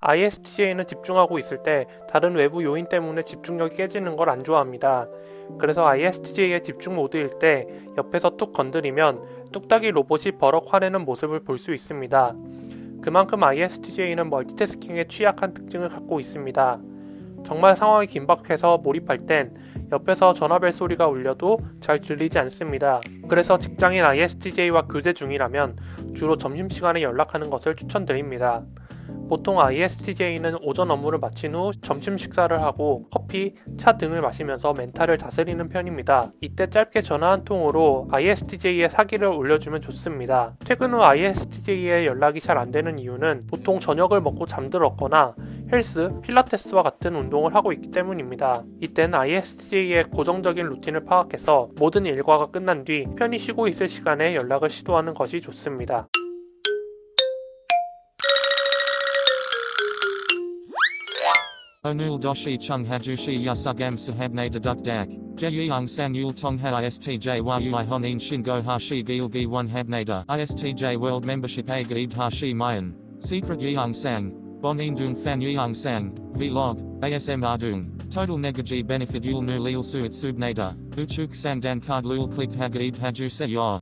ISTJ는 집중하고 있을 때 다른 외부 요인 때문에 집중력이 깨지는 걸 안 좋아합니다. 그래서 ISTJ의 집중 모드일 때 옆에서 툭 건드리면 뚝딱이 로봇이 버럭 화내는 모습을 볼 수 있습니다. 그만큼 ISTJ는 멀티태스킹에 취약한 특징을 갖고 있습니다. 정말 상황이 긴박해서 몰입할 땐 옆에서 전화벨 소리가 울려도 잘 들리지 않습니다. 그래서 직장인 ISTJ와 교제 중이라면 주로 점심시간에 연락하는 것을 추천드립니다. 보통 ISTJ는 오전 업무를 마친 후 점심 식사를 하고 커피, 차 등을 마시면서 멘탈을 다스리는 편입니다. 이때 짧게 전화 한 통으로 ISTJ의 사기를 올려주면 좋습니다. 퇴근 후 ISTJ의 연락이 잘 안 되는 이유는 보통 저녁을 먹고 잠들었거나 헬스, 필라테스와 같은 운동을 하고 있기 때문입니다. 이땐 ISTJ의 고정적인 루틴을 파악해서 모든 일과가 끝난 뒤 편히 쉬고 있을 시간에 연락을 시도하는 것이 좋습니다. Onul doshi chung hajushi yasugam sahabne deduk dak. Jeyung san yul tongha istj yui honin shingo hashi gilgi one habnada. Istj world membership a gaid hashi mayan. Secret yeung sang. Bonin dung fan yeung sang. Vlog. ASM ardung. Total negaji benefit yul nu lil suit subnada. Uchuk sang dan card lul click hagaid haju se yor.